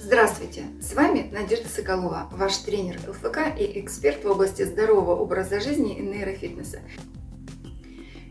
Здравствуйте! С вами Надежда Соколова, ваш тренер ЛФК и эксперт в области здорового образа жизни и нейрофитнеса.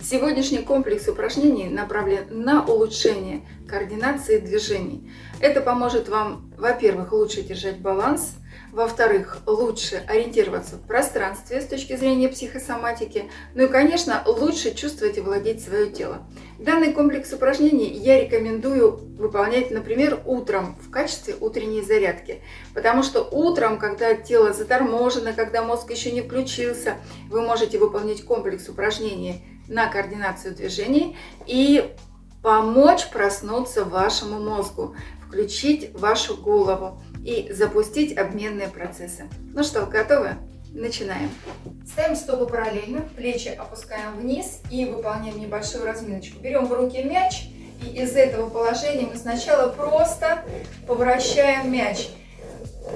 Сегодняшний комплекс упражнений направлен на улучшение координации движений. Это поможет вам, во-первых, лучше держать баланс – во-вторых, лучше ориентироваться в пространстве с точки зрения психосоматики. Ну и, конечно, лучше чувствовать и владеть свое тело. Данный комплекс упражнений я рекомендую выполнять, например, утром в качестве утренней зарядки. Потому что утром, когда тело заторможено, когда мозг еще не включился, вы можете выполнять комплекс упражнений на координацию движений и помочь проснуться вашему мозгу, включить вашу голову и запустить обменные процессы. Ну что, готовы? Начинаем. Ставим стопы параллельно, плечи опускаем вниз и выполняем небольшую разминочку. Берем в руки мяч и из этого положения мы сначала просто поворачиваем мяч.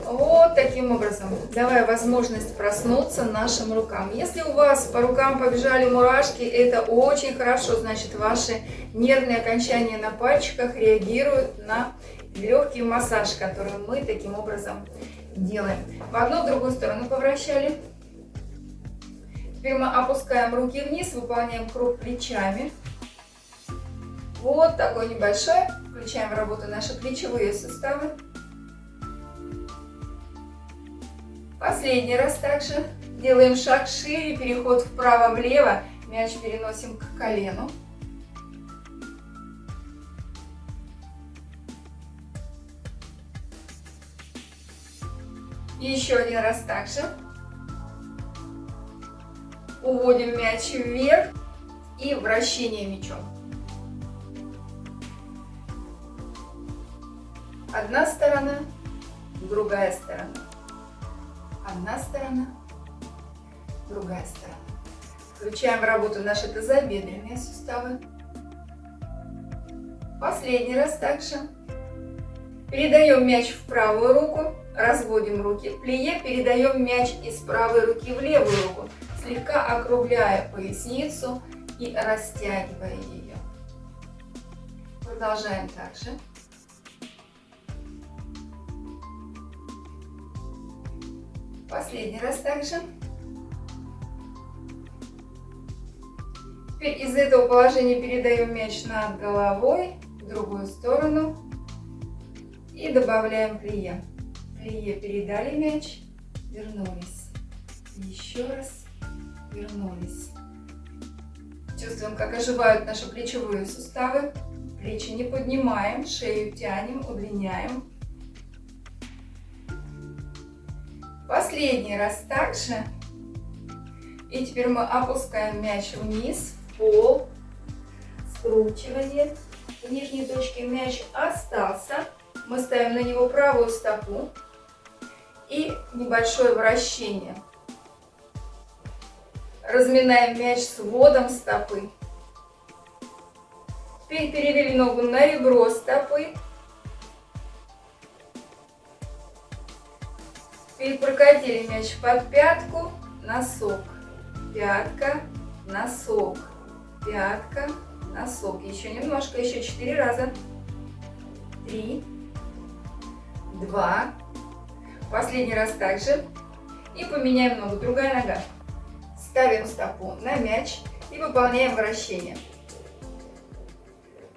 Вот таким образом, давая возможность проснуться нашим рукам. Если у вас по рукам побежали мурашки, это очень хорошо, значит ваши нервные окончания на пальчиках реагируют на легкий массаж, который мы таким образом. В одну, в другую сторону повращали. Теперь мы опускаем руки вниз, выполняем круг плечами. Вот такой небольшой. Включаем в работу наши плечевые суставы. Последний раз также делаем шаг шире, переход вправо-влево. Мяч переносим к колену. Еще один раз также. Уводим мяч вверх и вращение мячом. Одна сторона, другая сторона. Одна сторона, другая сторона. Включаем в работу наши тазобедренные суставы. Последний раз также. Передаем мяч в правую руку разводим руки. Плие передаем мяч из правой руки в левую руку, слегка округляя поясницу и растягивая ее. Продолжаем также. Последний раз также. Теперь из этого положения передаем мяч над головой в другую сторону и добавляем плие. Плие передали мяч, вернулись. Еще раз вернулись. Чувствуем, как оживают наши плечевые суставы. Плечи не поднимаем, шею тянем, удлиняем. Последний раз также. И теперь мы опускаем мяч вниз, в пол. Скручивание. В нижней точке мяч остался. Мы ставим на него правую стопу и небольшое вращение. Разминаем мяч с вводом стопы. Теперь перевели ногу на ребро стопы. Теперь прокатили мяч под пятку, носок, пятка, носок, пятка, носок. Еще немножко, еще четыре раза. Три, два, Последний раз также. И поменяем ногу. Другая нога. Ставим стопу на мяч и выполняем вращение.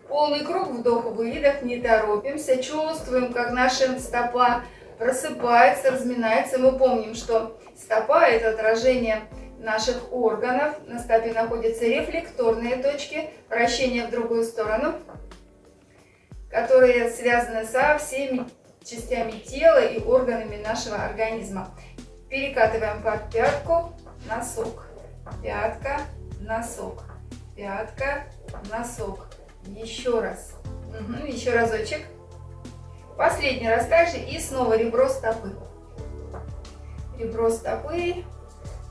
Полный круг, вдох, выдох, не торопимся. Чувствуем, как наша стопа просыпается, разминается. Мы помним, что стопа – это отражение наших органов. На стопе находятся рефлекторные точки, вращение в другую сторону, которые связаны со всеми частями тела и органами нашего организма. Перекатываем под пятку, носок, пятка, носок, пятка, носок. Еще раз. Угу, еще разочек. Последний раз также и снова ребро стопы. Ребро стопы.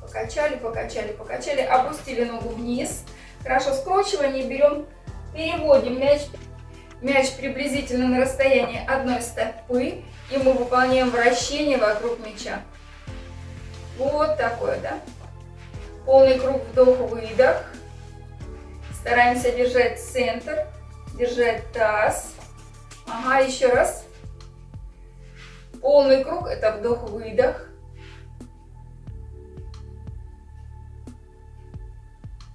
Покачали, покачали, покачали. Опустили ногу вниз. Хорошо скручивание берем, переводим мяч Мяч приблизительно на расстоянии одной стопы, и мы выполняем вращение вокруг мяча. Вот такое, да? Полный круг вдох-выдох. Стараемся держать центр, держать таз. Ага, еще раз. полный круг, это вдох-выдох.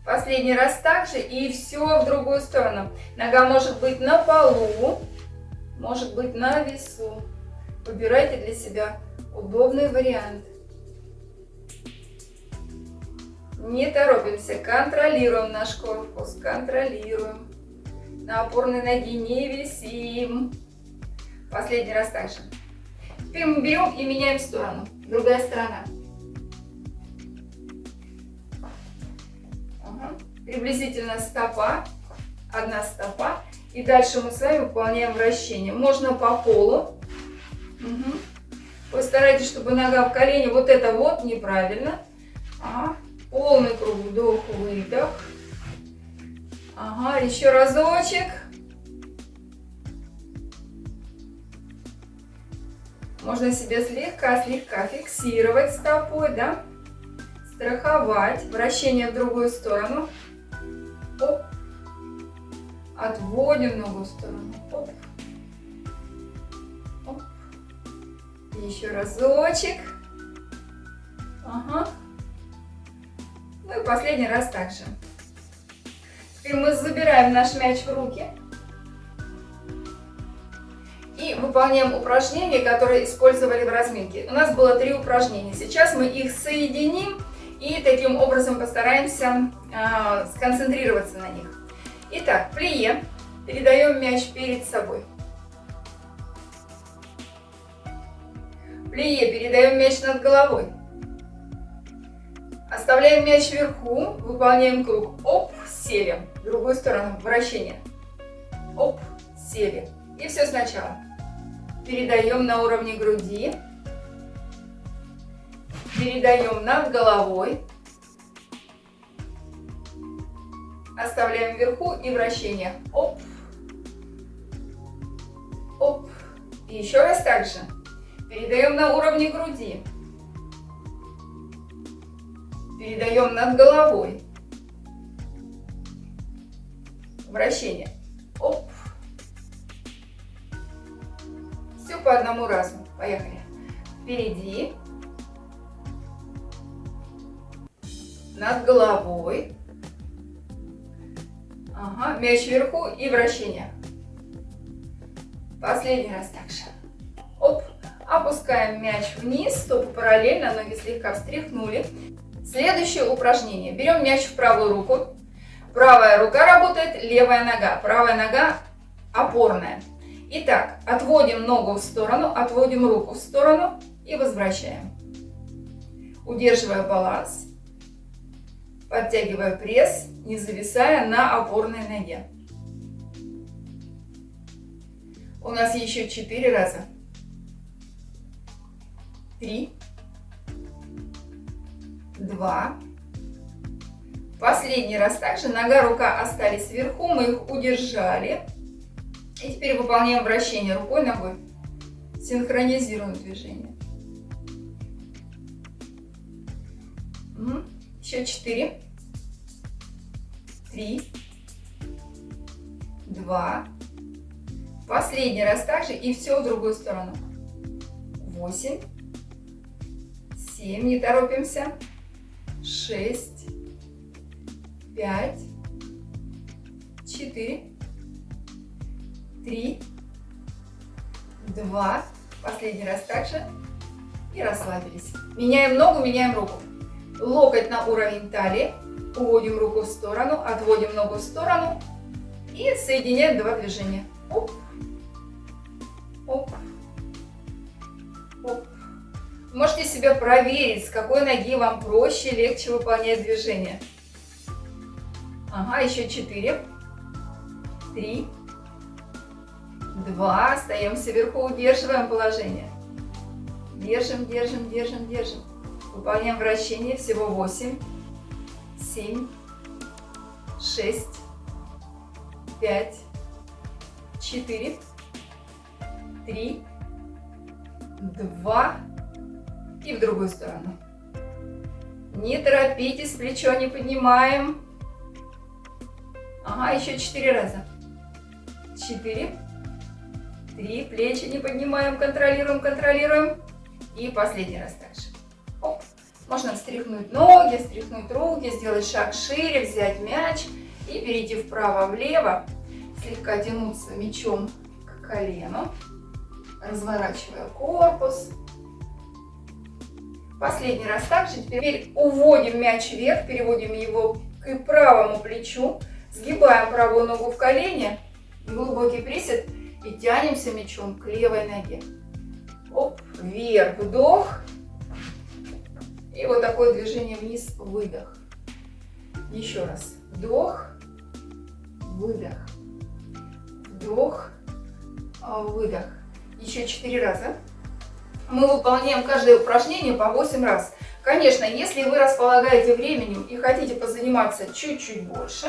Последний раз также и все в другую сторону. Нога может быть на полу, может быть на весу. Выбирайте для себя удобный вариант. Не торопимся, контролируем наш корпус, контролируем. На опорной ноге не висим. Последний раз также. Берем и меняем сторону. Другая сторона. Приблизительно стопа. Одна стопа. И дальше мы с вами выполняем вращение. Можно по полу. Угу. Постарайтесь, чтобы нога в колене. Вот это вот неправильно. Ага. Полный круг вдох, выдох. Ага, еще разочек. Можно себе слегка-слегка фиксировать стопой, да? Страховать. Вращение в другую сторону. Оп. Отводим ногу в сторону. Оп. Оп. Еще разочек. Ага. Ну и последний раз также. Теперь мы забираем наш мяч в руки. И выполняем упражнения, которые использовали в разминке. У нас было три упражнения. Сейчас мы их соединим и таким образом постараемся э, сконцентрироваться на них. Итак, плие. Передаем мяч перед собой. Плие. Передаем мяч над головой. Оставляем мяч вверху, выполняем круг. Оп, сели. В другую сторону, вращение. Оп, сели. И все сначала. Передаем на уровне груди. Передаем над головой. Оставляем вверху и вращение. Оп. Оп. И еще раз так же. Передаем на уровне груди передаем над головой. Вращение. Оп. Все по одному разу. Поехали. Впереди. Над головой. Ага, мяч вверху и вращение. Последний раз так же. Оп. Опускаем мяч вниз, стопы параллельно, ноги слегка встряхнули. Следующее упражнение. Берем мяч в правую руку. Правая рука работает, левая нога. Правая нога опорная. Итак, отводим ногу в сторону, отводим руку в сторону и возвращаем. Удерживая баланс, подтягивая пресс, не зависая на опорной ноге. У нас еще четыре раза. Три два. Последний раз также нога, рука остались вверху, мы их удержали. И теперь выполняем вращение рукой, ногой. Синхронизируем движение. Еще четыре. Три. Два. Последний раз также и все в другую сторону. Восемь. Семь. Не торопимся шесть, пять, четыре, три, два. Последний раз также. И расслабились. Меняем ногу, меняем руку. Локоть на уровень талии. Уводим руку в сторону, отводим ногу в сторону. И соединяем два движения. Оп, оп, оп. Можете себя проверить, с какой ноги вам проще, легче выполнять движение. Ага, еще 4, 3, 2. Остаемся вверху, удерживаем положение. Держим, держим, держим, держим. Выполняем вращение, всего 8, 7, 6, 5, 4, 3, 2, и в другую сторону. Не торопитесь, плечо не поднимаем. Ага, еще четыре раза. Четыре, Три, плечи не поднимаем, контролируем, контролируем. И последний раз также. Можно встряхнуть ноги, встряхнуть руки, сделать шаг шире, взять мяч и перейти вправо-влево, слегка тянуться мячом к колену, разворачивая корпус. Последний раз также. Теперь уводим мяч вверх, переводим его к правому плечу, сгибаем правую ногу в колени, глубокий присед и тянемся мячом к левой ноге. Оп, вверх, вдох. И вот такое движение вниз, выдох. Еще раз. Вдох, выдох, вдох, а, выдох. Еще четыре раза. Мы выполняем каждое упражнение по 8 раз. Конечно, если вы располагаете временем и хотите позаниматься чуть-чуть больше,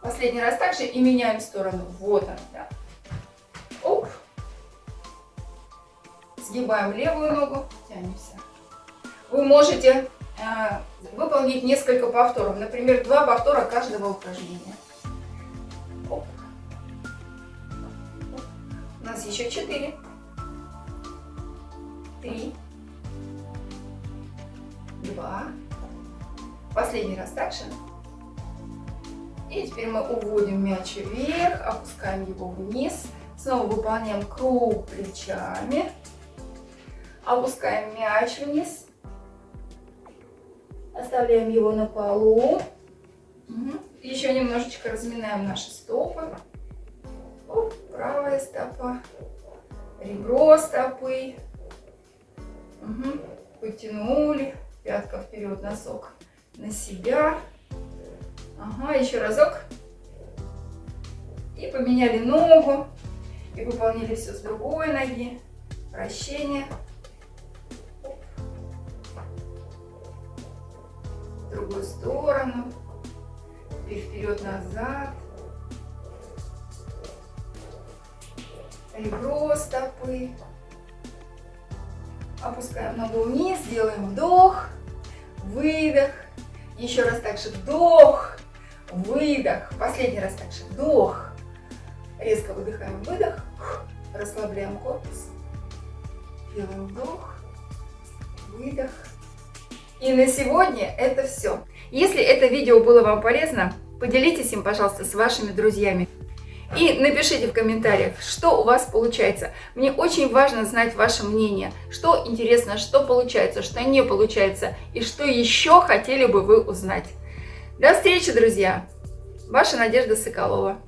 последний раз также и меняем сторону. Вот он, да. Оп. Сгибаем левую ногу, тянемся. Вы можете э, выполнить несколько повторов, например, два повтора каждого упражнения. Оп. У нас еще четыре, три, два. Последний раз также. И теперь мы уводим мяч вверх, опускаем его вниз. Снова выполняем круг плечами. Опускаем мяч вниз. Оставляем его на полу. Еще немножечко разминаем наши стопы. Оп, правая стопа, ребро стопы. Угу. Потянули, пятка вперед, носок на себя. Ага, еще разок. И поменяли ногу. И выполнили все с другой ноги. Вращение. Сторону. И вперед-назад. Ребро стопы. Опускаем ногу вниз, делаем вдох, выдох. Еще раз также вдох, выдох. Последний раз также вдох. Резко выдыхаем, выдох. Расслабляем корпус. Делаем вдох, выдох. И на сегодня это все. Если это видео было вам полезно, поделитесь им, пожалуйста, с вашими друзьями. И напишите в комментариях, что у вас получается. Мне очень важно знать ваше мнение, что интересно, что получается, что не получается, и что еще хотели бы вы узнать. До встречи, друзья! Ваша Надежда Соколова.